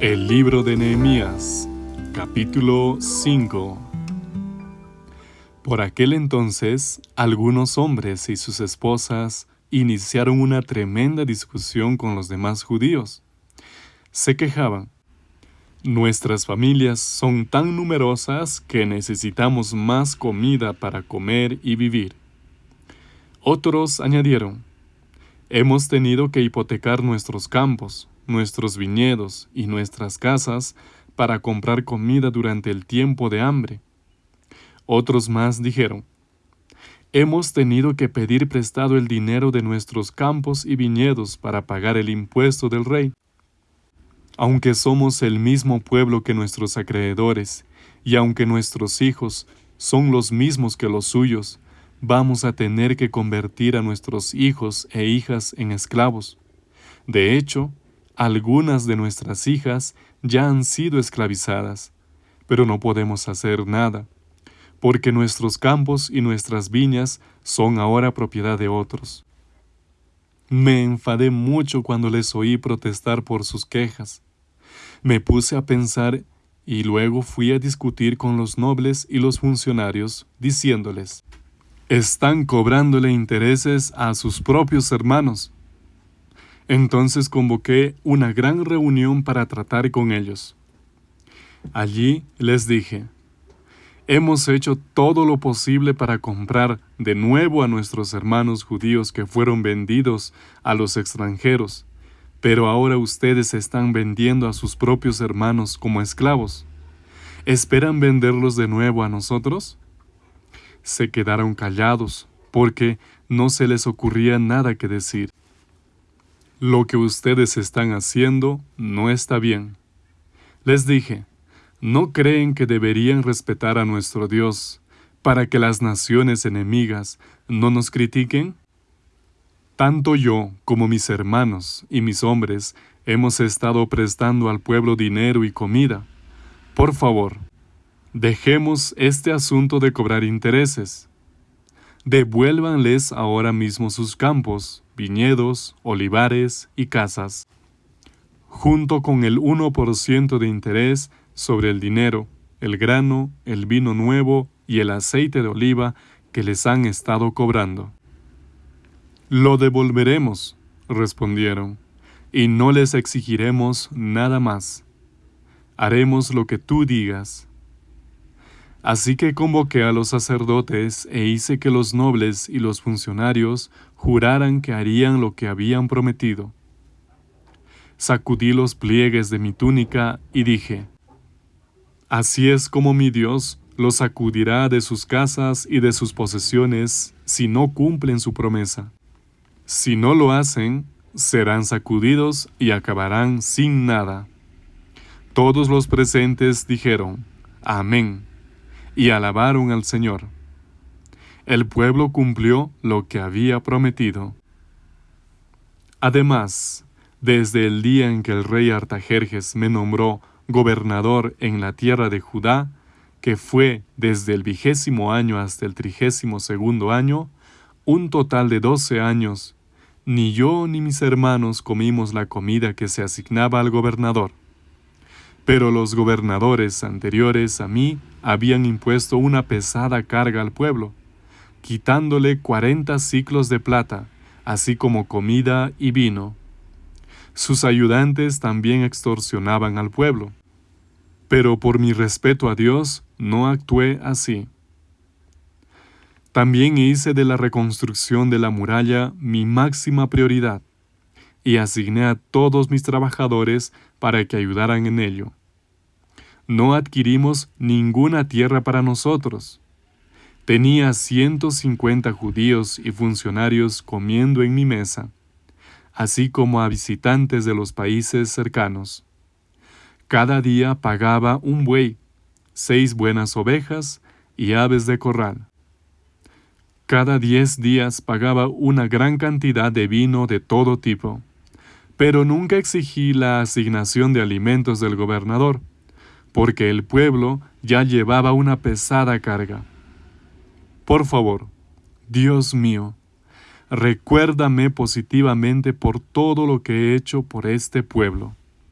El libro de Nehemías, capítulo 5 Por aquel entonces, algunos hombres y sus esposas iniciaron una tremenda discusión con los demás judíos. Se quejaban. Nuestras familias son tan numerosas que necesitamos más comida para comer y vivir. Otros añadieron, hemos tenido que hipotecar nuestros campos, nuestros viñedos y nuestras casas para comprar comida durante el tiempo de hambre. Otros más dijeron, hemos tenido que pedir prestado el dinero de nuestros campos y viñedos para pagar el impuesto del rey. Aunque somos el mismo pueblo que nuestros acreedores, y aunque nuestros hijos son los mismos que los suyos, vamos a tener que convertir a nuestros hijos e hijas en esclavos. De hecho, algunas de nuestras hijas ya han sido esclavizadas, pero no podemos hacer nada, porque nuestros campos y nuestras viñas son ahora propiedad de otros. Me enfadé mucho cuando les oí protestar por sus quejas. Me puse a pensar y luego fui a discutir con los nobles y los funcionarios, diciéndoles, están cobrándole intereses a sus propios hermanos. Entonces convoqué una gran reunión para tratar con ellos. Allí les dije, hemos hecho todo lo posible para comprar de nuevo a nuestros hermanos judíos que fueron vendidos a los extranjeros, pero ahora ustedes están vendiendo a sus propios hermanos como esclavos. ¿Esperan venderlos de nuevo a nosotros? se quedaron callados, porque no se les ocurría nada que decir. Lo que ustedes están haciendo no está bien. Les dije, ¿no creen que deberían respetar a nuestro Dios para que las naciones enemigas no nos critiquen? Tanto yo como mis hermanos y mis hombres hemos estado prestando al pueblo dinero y comida. Por favor, Dejemos este asunto de cobrar intereses. Devuélvanles ahora mismo sus campos, viñedos, olivares y casas, junto con el 1% de interés sobre el dinero, el grano, el vino nuevo y el aceite de oliva que les han estado cobrando. Lo devolveremos, respondieron, y no les exigiremos nada más. Haremos lo que tú digas. Así que convoqué a los sacerdotes e hice que los nobles y los funcionarios juraran que harían lo que habían prometido. Sacudí los pliegues de mi túnica y dije, Así es como mi Dios los sacudirá de sus casas y de sus posesiones si no cumplen su promesa. Si no lo hacen, serán sacudidos y acabarán sin nada. Todos los presentes dijeron, Amén y alabaron al Señor. El pueblo cumplió lo que había prometido. Además, desde el día en que el rey Artajerjes me nombró gobernador en la tierra de Judá, que fue desde el vigésimo año hasta el trigésimo segundo año, un total de doce años, ni yo ni mis hermanos comimos la comida que se asignaba al gobernador. Pero los gobernadores anteriores a mí habían impuesto una pesada carga al pueblo, quitándole cuarenta ciclos de plata, así como comida y vino. Sus ayudantes también extorsionaban al pueblo. Pero por mi respeto a Dios no actué así. También hice de la reconstrucción de la muralla mi máxima prioridad y asigné a todos mis trabajadores para que ayudaran en ello. No adquirimos ninguna tierra para nosotros. Tenía 150 judíos y funcionarios comiendo en mi mesa, así como a visitantes de los países cercanos. Cada día pagaba un buey, seis buenas ovejas y aves de corral. Cada diez días pagaba una gran cantidad de vino de todo tipo pero nunca exigí la asignación de alimentos del gobernador, porque el pueblo ya llevaba una pesada carga. Por favor, Dios mío, recuérdame positivamente por todo lo que he hecho por este pueblo.